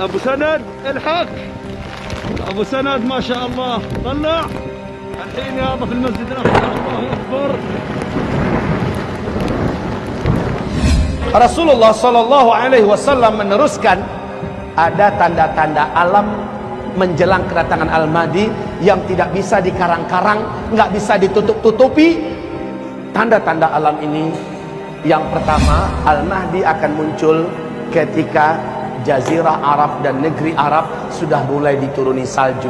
ابو سند الحق ابو سند ما شاء الله طلع الحين يابا في المسجد الاقصى الله اكبر Rasulullah Shallallahu Alaihi Wasallam meneruskan ada tanda-tanda alam menjelang kedatangan Al-Mahdi yang tidak bisa dikarang-karang, nggak bisa ditutup-tutupi. Tanda-tanda alam ini yang pertama Al-Mahdi akan muncul ketika Jazirah Arab dan negeri Arab sudah mulai dituruni salju.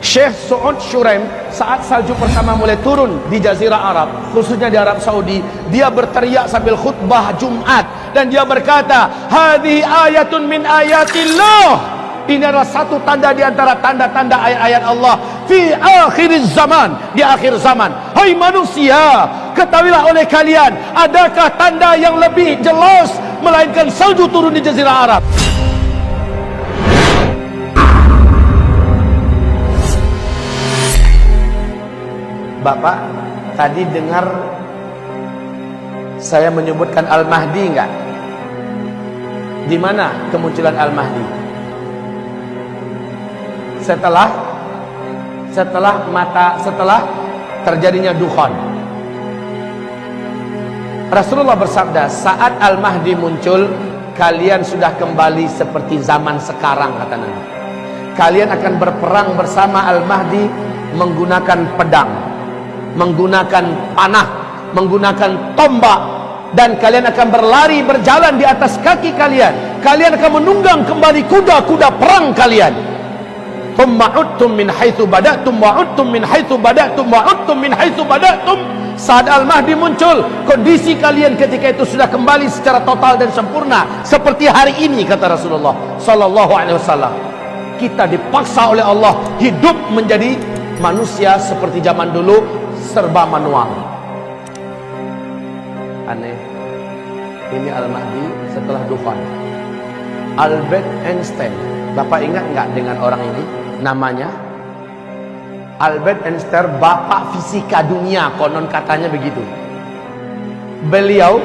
Syekh Su'ud Shuraim saat salju pertama mulai turun di Jazirah Arab khususnya di Arab Saudi dia berteriak sambil khutbah Jumat. Dan dia berkata hadhi ayatun min ayatillah. Ini adalah satu tanda di antara tanda-tanda ayat-ayat Allah. Fi akhir zaman di akhir zaman. Hai manusia ketahuilah oleh kalian adakah tanda yang lebih jelas melainkan salju turun di Jazirah Arab Bapak tadi dengar saya menyebutkan Al-Mahdi enggak? Di mana kemunculan Al-Mahdi? Setelah setelah mata setelah terjadinya dukhan. Rasulullah bersabda, saat Al-Mahdi muncul, kalian sudah kembali seperti zaman sekarang kata Nabi. Kalian akan berperang bersama Al-Mahdi menggunakan pedang menggunakan panah, menggunakan tombak dan kalian akan berlari berjalan di atas kaki kalian. Kalian akan menunggang kembali kuda-kuda perang kalian. Thumma uttum min haitsu bada'tum wa uttum min haitsu bada'tum wa uttum min haitsu bada'tum. Saat Al-Mahdi muncul, kondisi kalian ketika itu sudah kembali secara total dan sempurna seperti hari ini kata Rasulullah sallallahu alaihi wasallam. Kita dipaksa oleh Allah hidup menjadi manusia seperti zaman dulu serba manual. Aneh. Ini Al-Mahdi setelah Dufan. Albert Einstein. Bapak ingat nggak dengan orang ini namanya Albert Einstein bapak fisika dunia konon katanya begitu beliau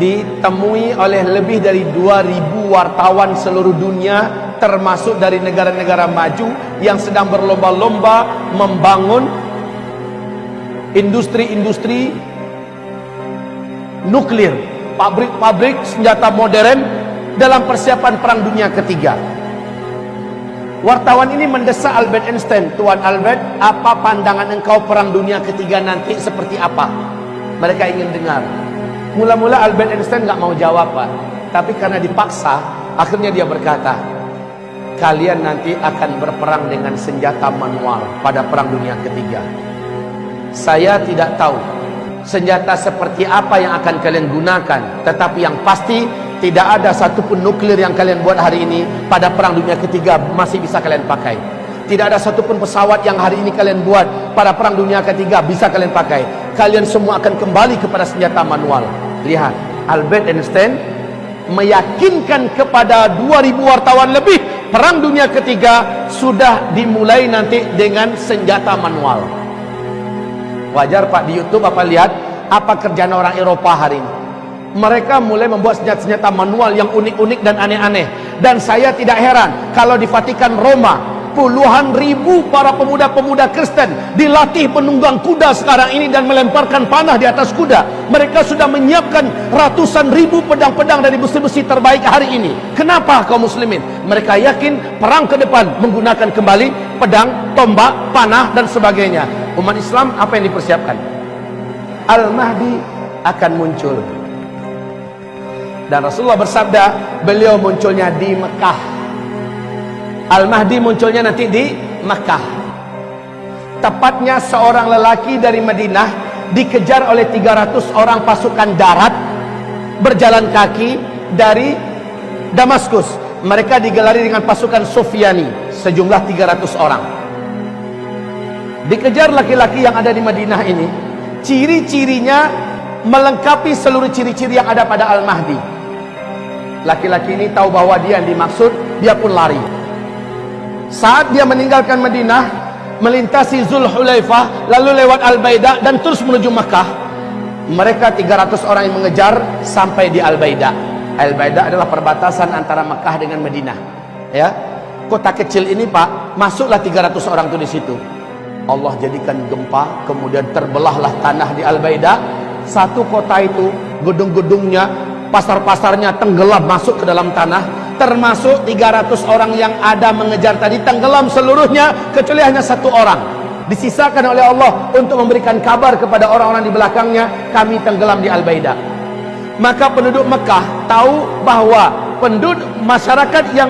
ditemui oleh lebih dari 2000 wartawan seluruh dunia termasuk dari negara-negara maju yang sedang berlomba-lomba membangun industri-industri nuklir, pabrik-pabrik senjata modern dalam persiapan perang dunia ketiga. Wartawan ini mendesak Albert Einstein, Tuan Albert, apa pandangan engkau perang dunia ketiga nanti seperti apa? Mereka ingin dengar. Mula-mula Albert Einstein nggak mau jawab, Pak. Tapi karena dipaksa, akhirnya dia berkata, kalian nanti akan berperang dengan senjata manual pada perang dunia ketiga. Saya tidak tahu senjata seperti apa yang akan kalian gunakan, tetapi yang pasti tidak ada satupun nuklir yang kalian buat hari ini pada perang dunia ketiga masih bisa kalian pakai. Tidak ada satupun pesawat yang hari ini kalian buat pada perang dunia ketiga bisa kalian pakai. Kalian semua akan kembali kepada senjata manual. Lihat, Albert Einstein meyakinkan kepada 2000 wartawan lebih perang dunia ketiga sudah dimulai nanti dengan senjata manual. Wajar Pak di YouTube apa lihat apa kerjaan orang Eropa hari ini. Mereka mulai membuat senjata-senjata manual yang unik-unik dan aneh-aneh. Dan saya tidak heran kalau di Vatikan Roma puluhan ribu para pemuda-pemuda Kristen dilatih penunggang kuda sekarang ini dan melemparkan panah di atas kuda. Mereka sudah menyiapkan ratusan ribu pedang-pedang dari besi-besi terbaik hari ini. Kenapa kaum muslimin? Mereka yakin perang ke depan menggunakan kembali pedang, tombak, panah dan sebagainya. Umat Islam apa yang dipersiapkan? Al-Mahdi akan muncul. Dan Rasulullah bersabda, beliau munculnya di Mekah. Al-Mahdi munculnya nanti di Mekah. Tepatnya seorang lelaki dari Madinah dikejar oleh 300 orang pasukan darat berjalan kaki dari Damaskus. Mereka digelari dengan pasukan Sufyani sejumlah 300 orang. Dikejar laki-laki yang ada di Madinah ini, ciri-cirinya melengkapi seluruh ciri-ciri yang ada pada Al-Mahdi. Laki-laki ini tahu bahwa dia yang dimaksud, dia pun lari. Saat dia meninggalkan Madinah, melintasi Zulhulaifah, lalu lewat Al-Baidah dan terus menuju Makkah. Mereka 300 orang yang mengejar sampai di Al-Baidah. Al-Baidah adalah perbatasan antara Mekah dengan Madinah. Ya. Kota kecil ini, Pak, masuklah 300 orang tuh di situ. Allah jadikan gempa, kemudian terbelahlah tanah di Al-Baidah. Satu kota itu, gedung-gedungnya, pasar-pasarnya tenggelam masuk ke dalam tanah. Termasuk 300 orang yang ada mengejar tadi tenggelam seluruhnya kecuali hanya satu orang. Disisakan oleh Allah untuk memberikan kabar kepada orang-orang di belakangnya, kami tenggelam di Al-Baidah maka penduduk Mekah tahu bahawa penduduk masyarakat yang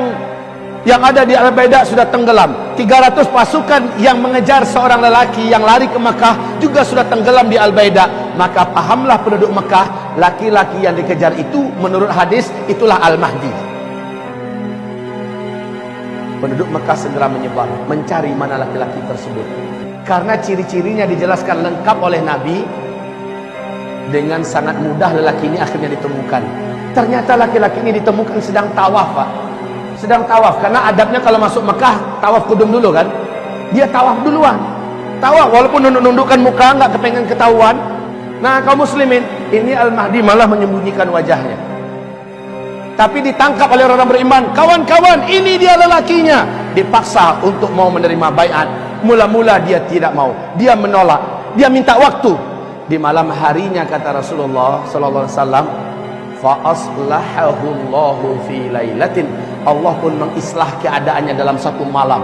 yang ada di Al-Baidah sudah tenggelam 300 pasukan yang mengejar seorang lelaki yang lari ke Mekah juga sudah tenggelam di Al-Baidah maka pahamlah penduduk Mekah laki-laki yang dikejar itu menurut hadis itulah Al-Mahdi. Penduduk Mekah segera menyebar mencari mana laki-laki tersebut. Karena ciri-cirinya dijelaskan lengkap oleh Nabi dengan sangat mudah lelaki ini akhirnya ditemukan. Ternyata laki-laki ini ditemukan sedang tawaf pak. Sedang tawaf karena adabnya kalau masuk Mekah tawaf kudung dulu kan? Dia tawaf duluan. Tawaf walaupun nunduk-nundukkan muka nggak kepengen ketahuan. Nah kaum muslimin ini Al-Mahdi malah menyembunyikan wajahnya. Tapi ditangkap oleh orang beriman kawan-kawan ini dia lelakinya. Dipaksa untuk mau menerima bayat mula-mula dia tidak mau. Dia menolak. Dia minta waktu. Di malam harinya kata Rasulullah sallallahu alaihi wasallam fa aslahahu Allahu fi lailatin Allah pun mengislah keadaannya dalam satu malam.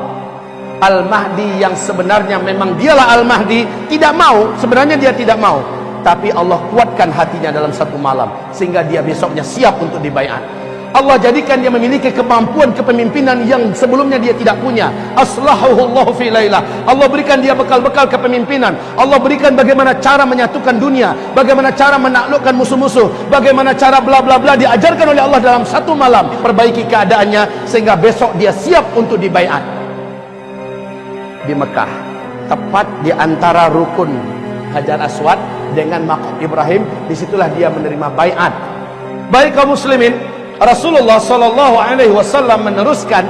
Al-Mahdi yang sebenarnya memang dialah Al-Mahdi tidak mau. Sebenarnya dia tidak mau tapi Allah kuatkan hatinya dalam satu malam sehingga dia besoknya siap untuk dibaiat Allah jadikan dia memiliki kemampuan kepemimpinan yang sebelumnya dia tidak punya. Aslahuhu Allah fi lailah. Allah berikan dia bekal-bekal kepemimpinan. Allah berikan bagaimana cara menyatukan dunia, bagaimana cara menaklukkan musuh-musuh, bagaimana cara bla bla bla diajarkan oleh Allah dalam satu malam. Perbaiki keadaannya sehingga besok dia siap untuk dibaiat. Di Mekah, tepat di antara rukun Hajar Aswad dengan makam Ibrahim, di situlah dia menerima baiat. Baik kaum muslimin, Rasulullah sallallahu alaihi wasallam meneruskan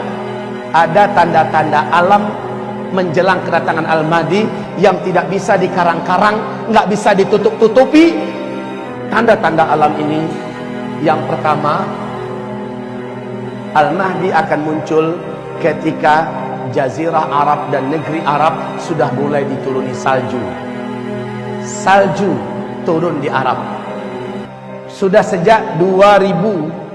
ada tanda-tanda alam menjelang kedatangan Al-Mahdi yang tidak bisa dikarang-karang, enggak bisa ditutup-tutupi. Tanda-tanda alam ini yang pertama Al-Mahdi akan muncul ketika jazirah Arab dan negeri Arab sudah mulai dituruni salju. Salju turun di Arab. Sudah sejak 2000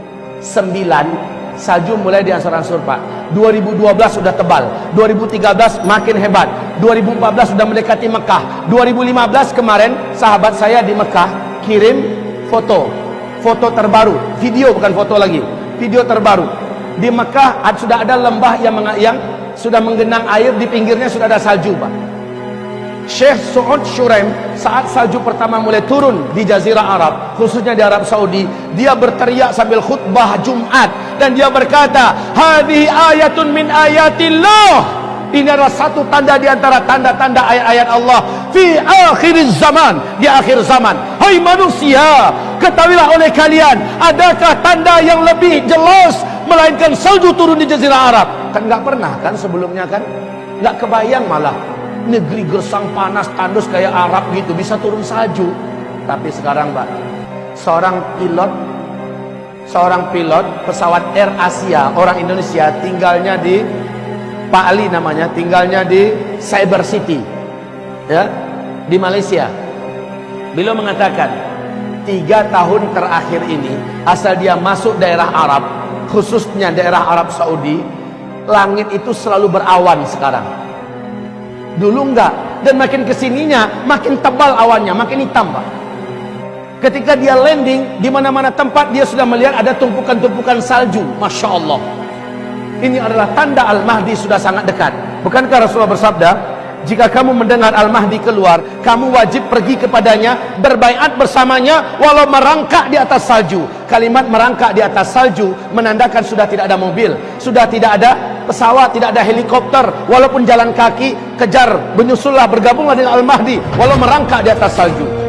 9 salju mulai diansur-ansur Pak. 2012 sudah tebal 2013 makin hebat 2014 sudah mendekati Mekah 2015 kemarin sahabat saya di Mekah kirim foto foto terbaru video bukan foto lagi video terbaru. Di Mekah sudah ada lembah yang yang sudah menggenang air di pinggirnya sudah ada salju Pak Syekh Su'ud Shuraim saat salju pertama mulai turun di jazirah Arab khususnya di Arab Saudi dia berteriak sambil khutbah Jumat dan dia berkata hadhi ayatun min ayatillah. Ini adalah satu tanda di antara tanda-tanda ayat-ayat Allah fi akhir zaman di akhir zaman. Hai manusia ketahuilah oleh kalian adakah tanda yang lebih jelas melainkan salju turun di jazirah Arab? Kan enggak pernah kan sebelumnya kan? Enggak kebayang malah negeri gersang panas tandus kayak Arab gitu bisa turun salju. Tapi sekarang Pak seorang pilot seorang pilot pesawat Air Asia orang Indonesia tinggalnya di Pak Ali namanya tinggalnya di Cyber City ya di Malaysia. Beliau mengatakan tiga tahun terakhir ini asal dia masuk daerah Arab khususnya daerah Arab Saudi langit itu selalu berawan sekarang Dulu enggak. Dan makin ke sininya, makin tebal awannya, makin hitam Pak. Ketika dia landing, di mana-mana tempat dia sudah melihat ada tumpukan-tumpukan salju. Masya Allah. Ini adalah tanda Al-Mahdi sudah sangat dekat. Bukankah Rasulullah bersabda, jika kamu mendengar Al-Mahdi keluar, kamu wajib pergi kepadanya, berbaiat bersamanya, walau merangkak di atas salju. Kalimat merangkak di atas salju menandakan sudah tidak ada mobil, sudah tidak ada pesawat, tidak ada helikopter, walaupun jalan kaki, kejar, menyusullah, bergabunglah dengan Al-Mahdi, walau merangkak di atas salju.